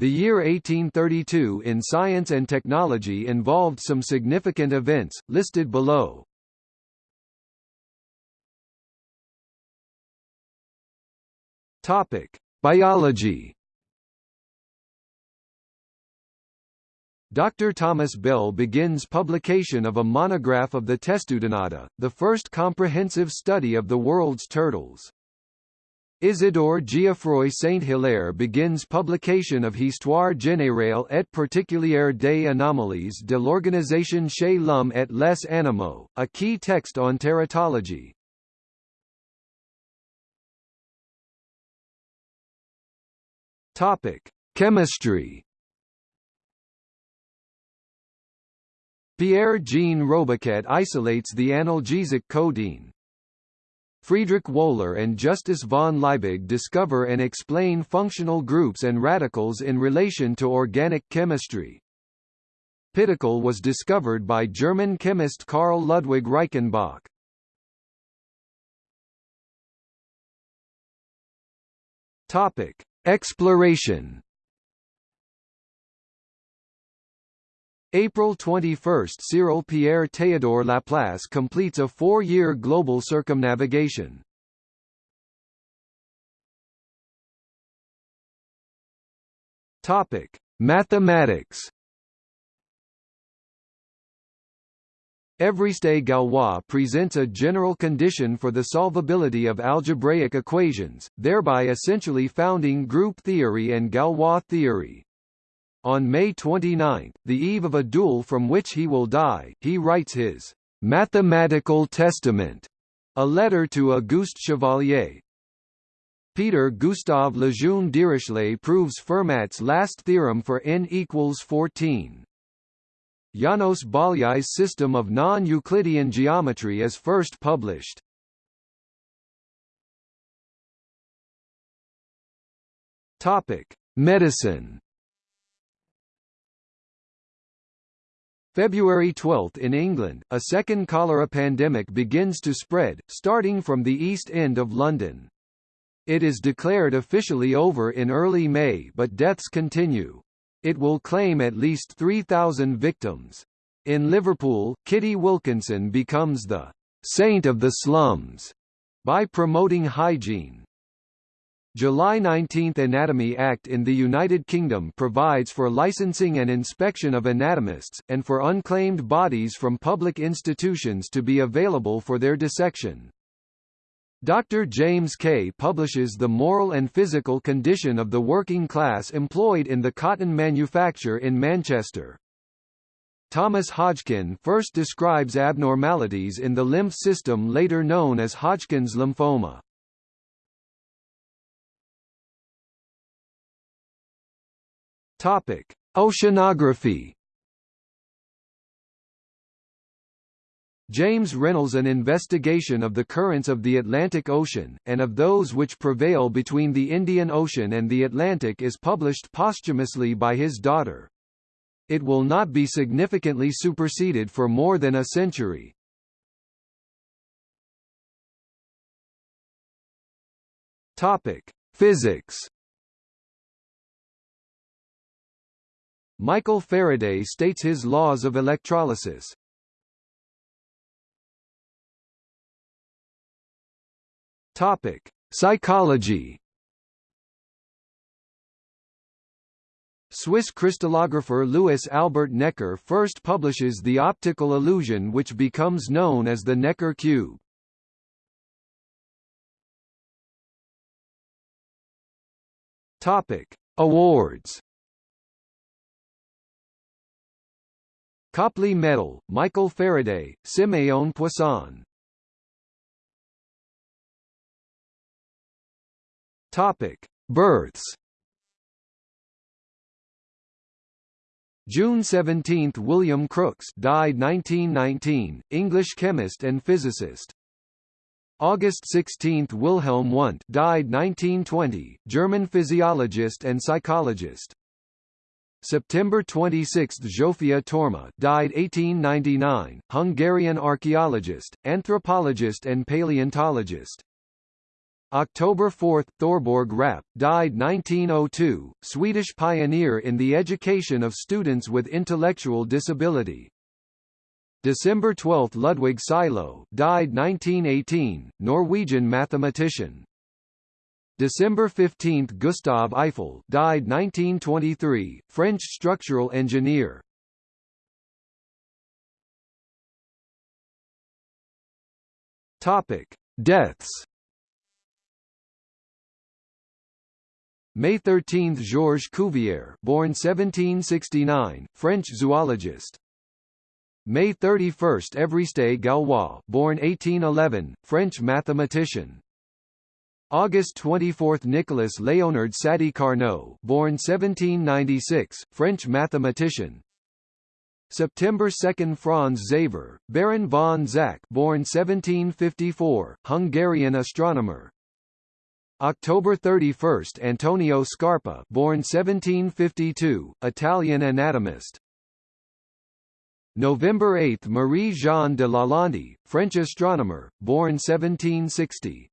The year 1832 in science and technology involved some significant events, listed below. Topic: Biology. Dr. Thomas Bell begins publication of a monograph of the Testudinata, the first comprehensive study of the world's turtles. Isidore Geoffroy Saint-Hilaire begins publication of Histoire générale et particulière des anomalies de l'organisation chez l'homme et les animaux, a key text on teratology. Topic: Chemistry. Pierre-Jean Robiquet isolates the analgesic codeine. Friedrich Wöhler and Justus von Liebig discover and explain functional groups and radicals in relation to organic chemistry. Pittacal was discovered by German chemist Karl Ludwig Reichenbach. Topic: Exploration April 21 – Cyrille Pierre Théodore Laplace completes a four-year global circumnavigation. Topic: Mathematics. Évariste Galois presents a general condition for the solvability of algebraic equations, thereby essentially founding group theory and Galois theory. On May 29, the eve of a duel from which he will die, he writes his «Mathematical Testament», a letter to Auguste Chevalier. Peter Gustav Lejeune Dirichlet proves Fermat's last theorem for n equals 14. Janos Bolyai's system of non-Euclidean geometry is first published. Topic: Medicine. February 12 in England, a second cholera pandemic begins to spread, starting from the East End of London. It is declared officially over in early May but deaths continue. It will claim at least 3,000 victims. In Liverpool, Kitty Wilkinson becomes the saint of the slums by promoting hygiene. July 19 Anatomy Act in the United Kingdom provides for licensing and inspection of anatomists, and for unclaimed bodies from public institutions to be available for their dissection. Dr. James Kay publishes The Moral and Physical Condition of the Working Class Employed in the Cotton Manufacture in Manchester. Thomas Hodgkin first describes abnormalities in the lymph system later known as Hodgkin's lymphoma. Topic: Oceanography James Rennell An investigation of the currents of the Atlantic Ocean, and of those which prevail between the Indian Ocean and the Atlantic is published posthumously by his daughter. It will not be significantly superseded for more than a century. Physics Michael Faraday states his laws of electrolysis. Topic: Psychology. Swiss crystallographer Louis Albert Necker first publishes the optical illusion which becomes known as the Necker cube. Topic: Awards. Copley Medal, Michael Faraday, Siméon Poisson Topic: Births. June 17 – William Crookes died 1919, English chemist and physicist. August 16 – Wilhelm Wundt died 1920, German physiologist and psychologist. September 26 – Zsófia Torma died 1899, Hungarian archaeologist, anthropologist and paleontologist. October 4 – Thorborg Rapp, died 1902, Swedish pioneer in the education of students with intellectual disability. December 12 – Ludwig Sylow died 1918, Norwegian mathematician. December 15 – Gustave Eiffel died 1923, French structural engineer. Topic: Deaths. May 13 – Georges Cuvier born 1769, French zoologist. May 31 – Évariste Galois born 1811, French mathematician. August 24 – Nicolas Léonard Sadi Carnot born 1796, French mathematician. September 2 – Franz Xaver, Baron von Zach born 1754, Hungarian astronomer. October 31 – Antonio Scarpa born 1752, Italian anatomist. November 8 – Marie-Jeanne de Lalande, French astronomer, born 1760.